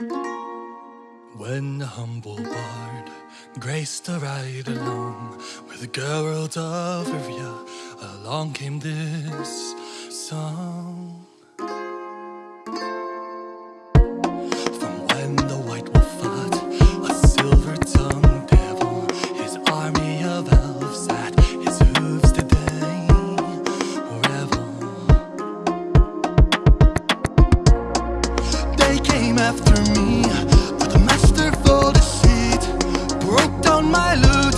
When the humble bard graced a ride along with the girl of Ivrea, along came this song. came after me with a masterful deceit, broke down my loot.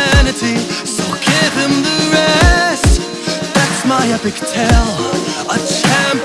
epic tale, a champion.